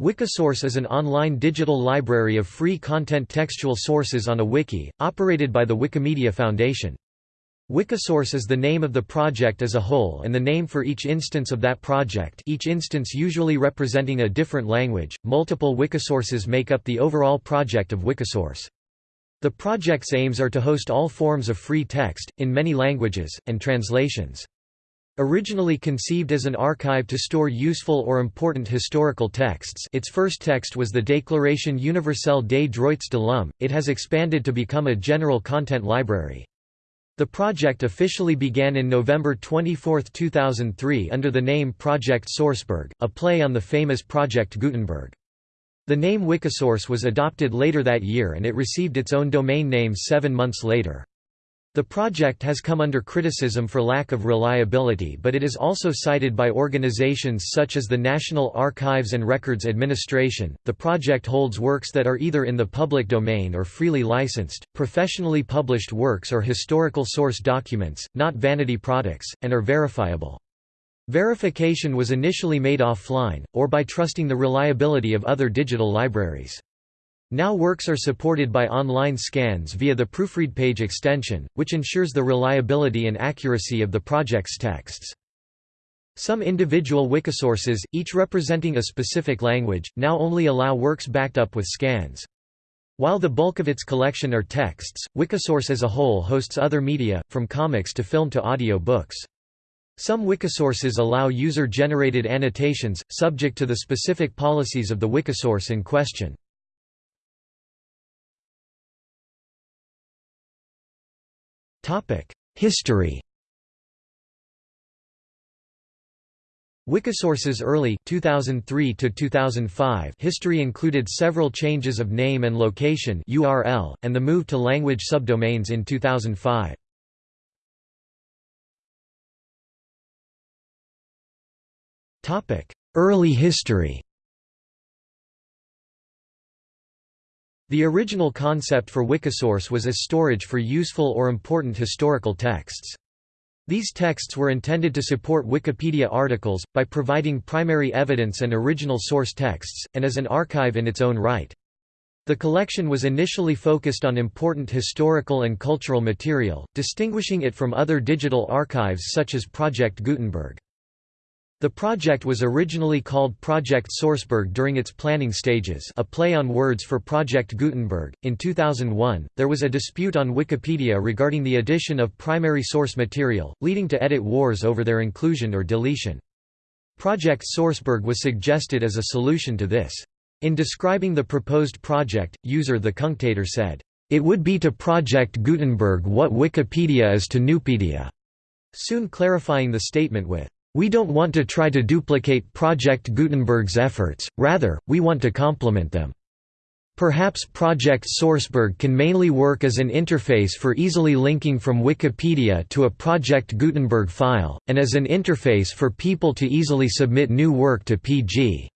Wikisource is an online digital library of free content textual sources on a wiki, operated by the Wikimedia Foundation. Wikisource is the name of the project as a whole and the name for each instance of that project each instance usually representing a different language. Multiple Wikisources make up the overall project of Wikisource. The project's aims are to host all forms of free text, in many languages, and translations. Originally conceived as an archive to store useful or important historical texts its first text was the Déclaration universelle des droits de l'homme, it has expanded to become a general content library. The project officially began in November 24, 2003 under the name Project Sourceberg, a play on the famous Project Gutenberg. The name Wikisource was adopted later that year and it received its own domain name seven months later. The project has come under criticism for lack of reliability but it is also cited by organizations such as the National Archives and Records Administration. The project holds works that are either in the public domain or freely licensed, professionally published works or historical source documents, not vanity products, and are verifiable. Verification was initially made offline, or by trusting the reliability of other digital libraries. Now works are supported by online scans via the Proofread page extension, which ensures the reliability and accuracy of the project's texts. Some individual Wikisources, each representing a specific language, now only allow works backed up with scans. While the bulk of its collection are texts, Wikisource as a whole hosts other media, from comics to film to audio books. Some Wikisources allow user-generated annotations, subject to the specific policies of the Wikisource in question. History Wikisource's early 2003 to 2005 history included several changes of name and location URL and the move to language subdomains in 2005. Topic: Early history. The original concept for Wikisource was as storage for useful or important historical texts. These texts were intended to support Wikipedia articles, by providing primary evidence and original source texts, and as an archive in its own right. The collection was initially focused on important historical and cultural material, distinguishing it from other digital archives such as Project Gutenberg. The project was originally called Project Sourceberg during its planning stages a play on words for Project Gutenberg. In 2001, there was a dispute on Wikipedia regarding the addition of primary source material, leading to edit wars over their inclusion or deletion. Project Sourceberg was suggested as a solution to this. In describing the proposed project, user The Cunctator said, "...it would be to Project Gutenberg what Wikipedia is to Nupedia," soon clarifying the statement with, we don't want to try to duplicate Project Gutenberg's efforts, rather, we want to complement them. Perhaps Project Sourceberg can mainly work as an interface for easily linking from Wikipedia to a Project Gutenberg file, and as an interface for people to easily submit new work to PG.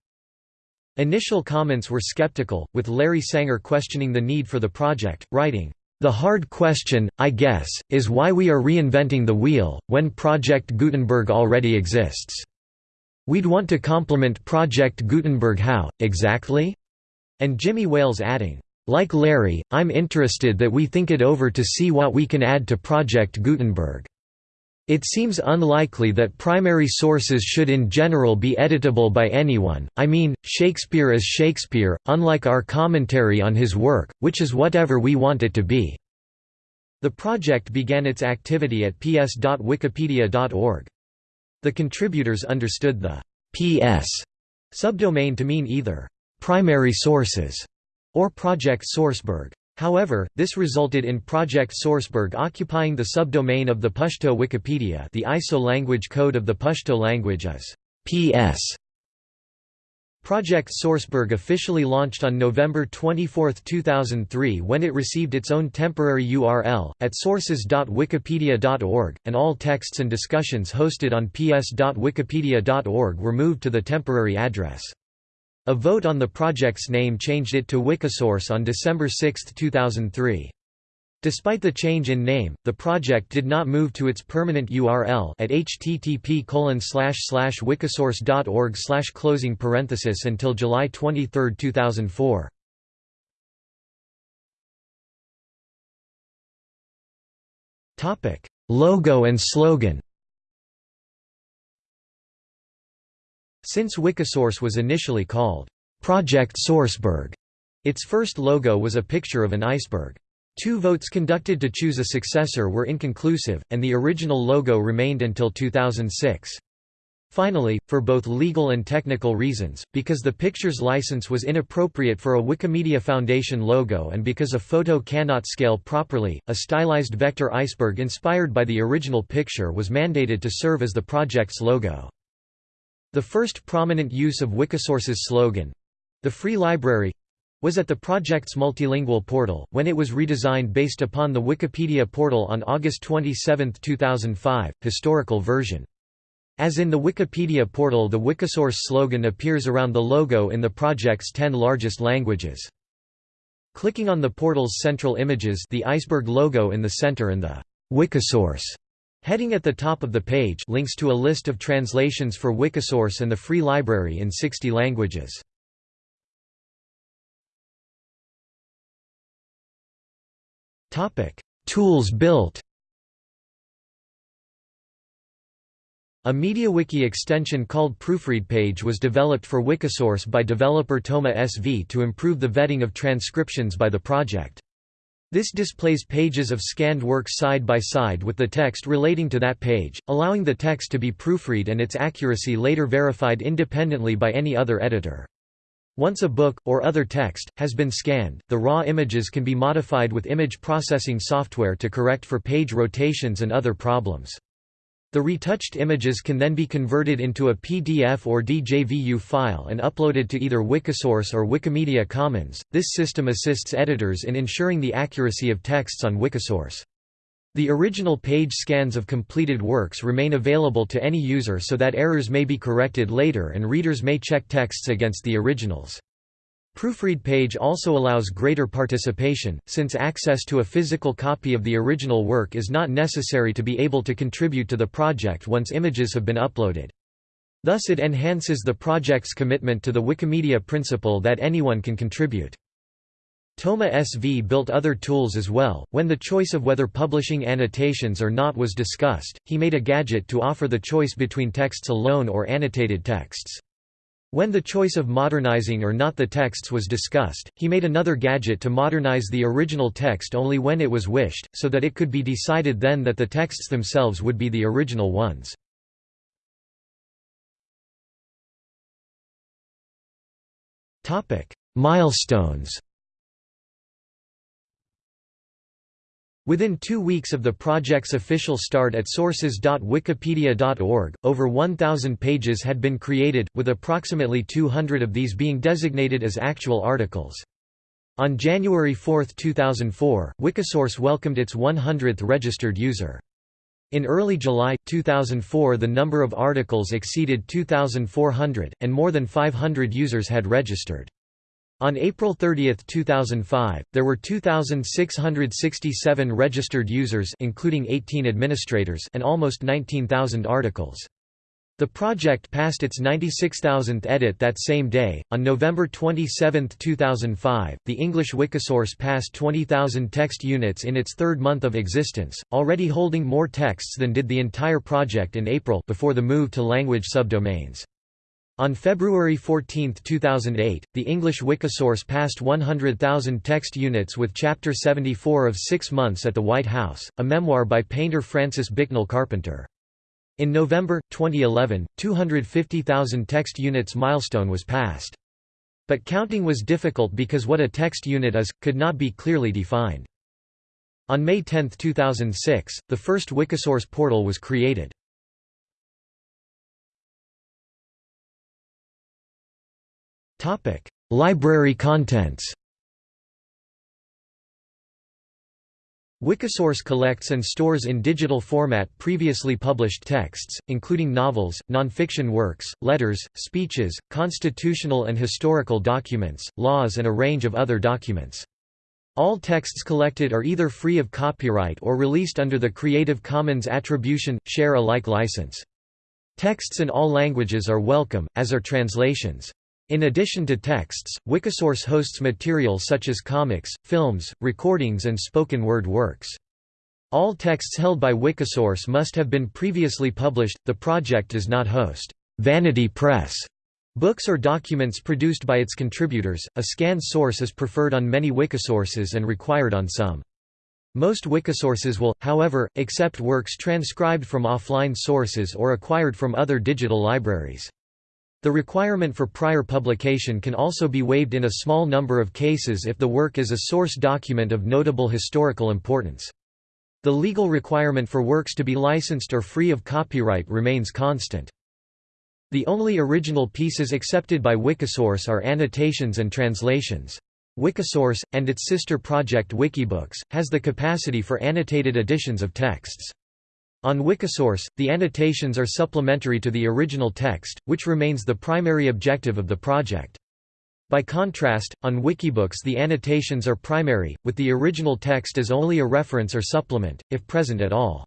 Initial comments were skeptical, with Larry Sanger questioning the need for the project, writing, the hard question, I guess, is why we are reinventing the wheel, when Project Gutenberg already exists. We'd want to complement Project Gutenberg how, exactly? And Jimmy Wales adding, like Larry, I'm interested that we think it over to see what we can add to Project Gutenberg. It seems unlikely that primary sources should in general be editable by anyone, I mean, Shakespeare is Shakespeare, unlike our commentary on his work, which is whatever we want it to be. The project began its activity at ps.wikipedia.org. The contributors understood the «ps» subdomain to mean either «primary sources» or Project Sourceberg. However, this resulted in Project Sourceberg occupying the subdomain of the Pashto Wikipedia the ISO language code of the Pashto language is PS. Project Sourceberg officially launched on November 24, 2003 when it received its own temporary URL, at sources.wikipedia.org, and all texts and discussions hosted on ps.wikipedia.org were moved to the temporary address. A vote on the project's name changed it to Wikisource on December 6, 2003. Despite the change in name, the project did not move to its permanent URL at http wikisource.org closing parenthesis until July 23, 2004. Logo and slogan Since Wikisource was initially called Project Sourceberg, its first logo was a picture of an iceberg. Two votes conducted to choose a successor were inconclusive, and the original logo remained until 2006. Finally, for both legal and technical reasons, because the picture's license was inappropriate for a Wikimedia Foundation logo and because a photo cannot scale properly, a stylized vector iceberg inspired by the original picture was mandated to serve as the project's logo. The first prominent use of Wikisource's slogan—the Free Library, was at the project's multilingual portal, when it was redesigned based upon the Wikipedia portal on August 27, 2005, historical version. As in the Wikipedia portal the Wikisource slogan appears around the logo in the project's 10 largest languages. Clicking on the portal's central images the iceberg logo in the center and the Wikisource heading at the top of the page links to a list of translations for Wikisource and the free library in 60 languages. Tools built A MediaWiki extension called ProofreadPage was developed for Wikisource by developer ThomasV to improve the vetting of transcriptions by the project. This displays pages of scanned work side by side with the text relating to that page, allowing the text to be proofread and its accuracy later verified independently by any other editor. Once a book, or other text, has been scanned, the raw images can be modified with image processing software to correct for page rotations and other problems. The retouched images can then be converted into a PDF or DJVU file and uploaded to either Wikisource or Wikimedia Commons. This system assists editors in ensuring the accuracy of texts on Wikisource. The original page scans of completed works remain available to any user so that errors may be corrected later and readers may check texts against the originals. ProofreadPage also allows greater participation, since access to a physical copy of the original work is not necessary to be able to contribute to the project once images have been uploaded. Thus it enhances the project's commitment to the Wikimedia principle that anyone can contribute. ThomasV built other tools as well. When the choice of whether publishing annotations or not was discussed, he made a gadget to offer the choice between texts alone or annotated texts. When the choice of modernizing or not the texts was discussed, he made another gadget to modernize the original text only when it was wished, so that it could be decided then that the texts themselves would be the original ones. Milestones Within two weeks of the project's official start at sources.wikipedia.org, over 1,000 pages had been created, with approximately 200 of these being designated as actual articles. On January 4, 2004, Wikisource welcomed its 100th registered user. In early July, 2004 the number of articles exceeded 2,400, and more than 500 users had registered. On April 30, 2005, there were 2,667 registered users including 18 administrators and almost 19,000 articles. The project passed its 96,000th edit that same day. On November 27, 2005, the English Wikisource passed 20,000 text units in its third month of existence, already holding more texts than did the entire project in April before the move to language subdomains. On February 14, 2008, the English Wikisource passed 100,000 text units with Chapter 74 of Six Months at the White House, a memoir by painter Francis Bicknell Carpenter. In November, 2011, 250,000 text units milestone was passed. But counting was difficult because what a text unit is, could not be clearly defined. On May 10, 2006, the first Wikisource portal was created. Library contents Wikisource collects and stores in digital format previously published texts, including novels, nonfiction works, letters, speeches, constitutional and historical documents, laws and a range of other documents. All texts collected are either free of copyright or released under the Creative Commons Attribution, Share Alike license. Texts in all languages are welcome, as are translations. In addition to texts, Wikisource hosts material such as comics, films, recordings and spoken word works. All texts held by Wikisource must have been previously published. The project does not host vanity press books or documents produced by its contributors. A scanned source is preferred on many Wikisources and required on some. Most Wikisources will, however, accept works transcribed from offline sources or acquired from other digital libraries. The requirement for prior publication can also be waived in a small number of cases if the work is a source document of notable historical importance. The legal requirement for works to be licensed or free of copyright remains constant. The only original pieces accepted by Wikisource are annotations and translations. Wikisource, and its sister project Wikibooks, has the capacity for annotated editions of texts. On Wikisource, the annotations are supplementary to the original text, which remains the primary objective of the project. By contrast, on Wikibooks the annotations are primary, with the original text as only a reference or supplement, if present at all.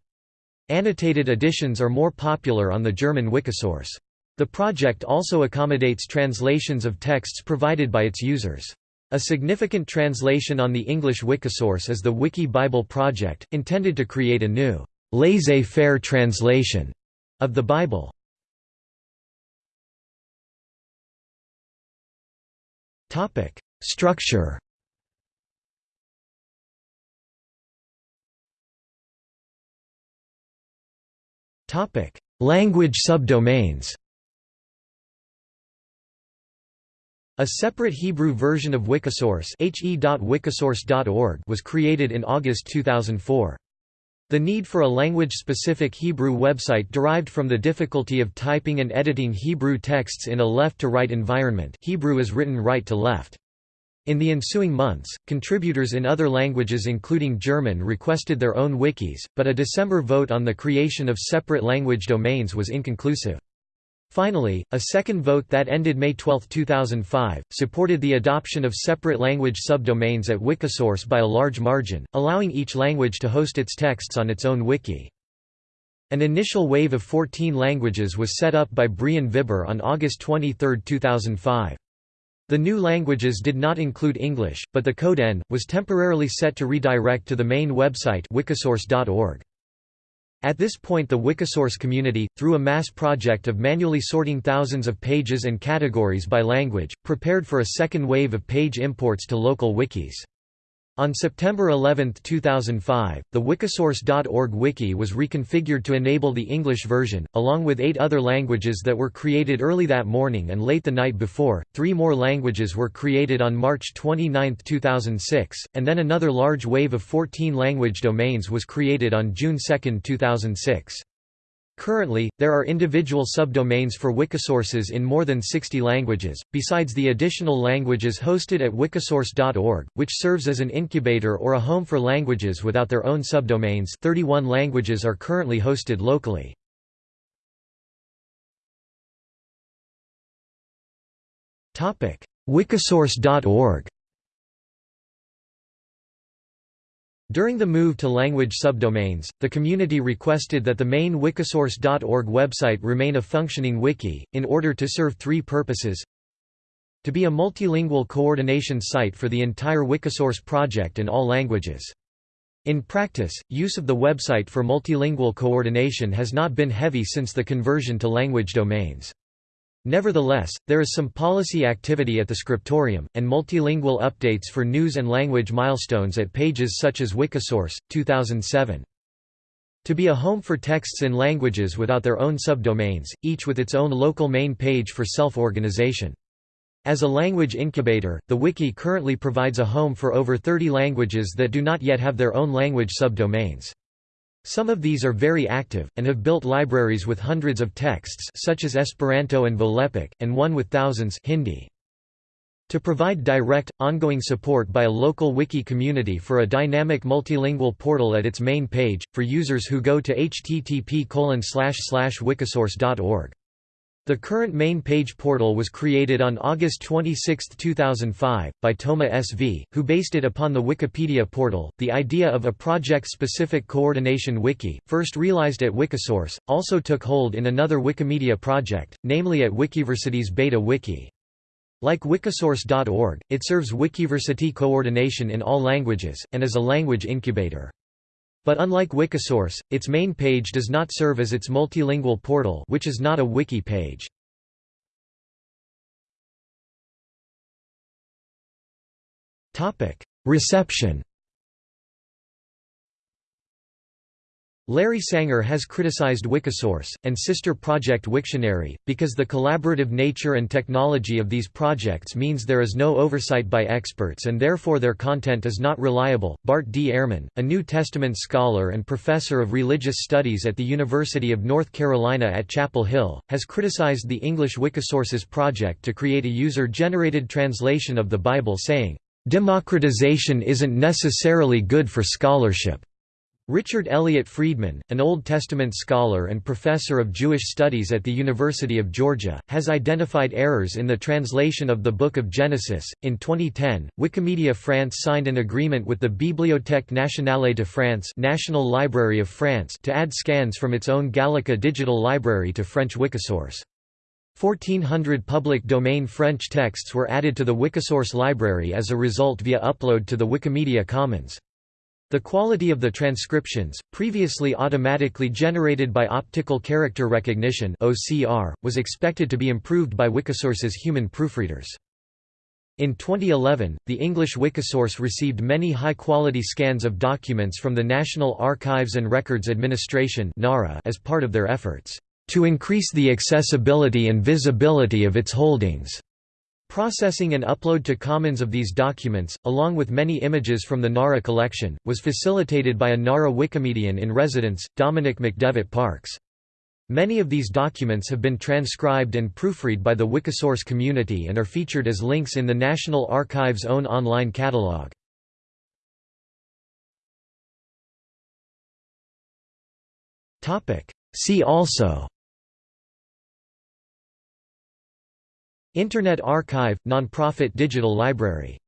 Annotated editions are more popular on the German Wikisource. The project also accommodates translations of texts provided by its users. A significant translation on the English Wikisource is the Wiki Bible Project, intended to create a new laissez-faire translation of the Bible. Topic: Structure. Topic: Language subdomains. A separate Hebrew version of Wikisource was created in August 2004. The need for a language-specific Hebrew website derived from the difficulty of typing and editing Hebrew texts in a left-to-right environment Hebrew is written right to left. In the ensuing months, contributors in other languages including German requested their own wikis, but a December vote on the creation of separate language domains was inconclusive. Finally, a second vote that ended May 12, 2005, supported the adoption of separate language subdomains at Wikisource by a large margin, allowing each language to host its texts on its own wiki. An initial wave of 14 languages was set up by Brion Vibber on August 23, 2005. The new languages did not include English, but the code N, was temporarily set to redirect to the main website wikisource.org. At this point the Wikisource community, through a mass project of manually sorting thousands of pages and categories by language, prepared for a second wave of page imports to local wikis. On September 11, 2005, the Wikisource.org wiki was reconfigured to enable the English version, along with eight other languages that were created early that morning and late the night before. Three more languages were created on March 29, 2006, and then another large wave of 14 language domains was created on June 2, 2006. Currently, there are individual subdomains for Wikisources in more than 60 languages, besides the additional languages hosted at wikisource.org, which serves as an incubator or a home for languages without their own subdomains 31 languages are currently hosted locally. Wikisource.org During the move to language subdomains, the community requested that the main wikisource.org website remain a functioning wiki, in order to serve three purposes to be a multilingual coordination site for the entire Wikisource project in all languages. In practice, use of the website for multilingual coordination has not been heavy since the conversion to language domains. Nevertheless, there is some policy activity at the scriptorium, and multilingual updates for news and language milestones at pages such as Wikisource, 2007. To be a home for texts in languages without their own subdomains, each with its own local main page for self-organization. As a language incubator, the Wiki currently provides a home for over 30 languages that do not yet have their own language subdomains. Some of these are very active, and have built libraries with hundreds of texts such as Esperanto and Volapük, and one with thousands Hindi. To provide direct, ongoing support by a local wiki community for a dynamic multilingual portal at its main page, for users who go to http wikisource.org. The current main page portal was created on August 26, 2005, by ThomasV, who based it upon the Wikipedia portal. The idea of a project specific coordination wiki, first realized at Wikisource, also took hold in another Wikimedia project, namely at Wikiversity's Beta Wiki. Like Wikisource.org, it serves Wikiversity coordination in all languages, and is a language incubator. But unlike Wikisource, its main page does not serve as its multilingual portal which is not a wiki page. Reception Larry Sanger has criticized Wikisource, and sister project Wiktionary, because the collaborative nature and technology of these projects means there is no oversight by experts and therefore their content is not reliable. Bart D. Ehrman, a New Testament scholar and professor of religious studies at the University of North Carolina at Chapel Hill, has criticized the English Wikisources project to create a user-generated translation of the Bible saying, "...democratization isn't necessarily good for scholarship." Richard Elliott Friedman, an Old Testament scholar and professor of Jewish studies at the University of Georgia, has identified errors in the translation of the Book of Genesis. In 2010, Wikimedia France signed an agreement with the Bibliothèque nationale de France, National Library of France, to add scans from its own Gallica digital library to French Wikisource. 1400 public domain French texts were added to the Wikisource library as a result via upload to the Wikimedia Commons. The quality of the transcriptions, previously automatically generated by optical character recognition (OCR), was expected to be improved by Wikisource's human proofreaders. In 2011, the English Wikisource received many high-quality scans of documents from the National Archives and Records Administration as part of their efforts to increase the accessibility and visibility of its holdings. Processing and upload to Commons of these documents, along with many images from the NARA collection, was facilitated by a NARA Wikimedian in residence, Dominic McDevitt Parks. Many of these documents have been transcribed and proofread by the Wikisource community and are featured as links in the National Archives' own online catalog. See also Internet Archive – nonprofit digital library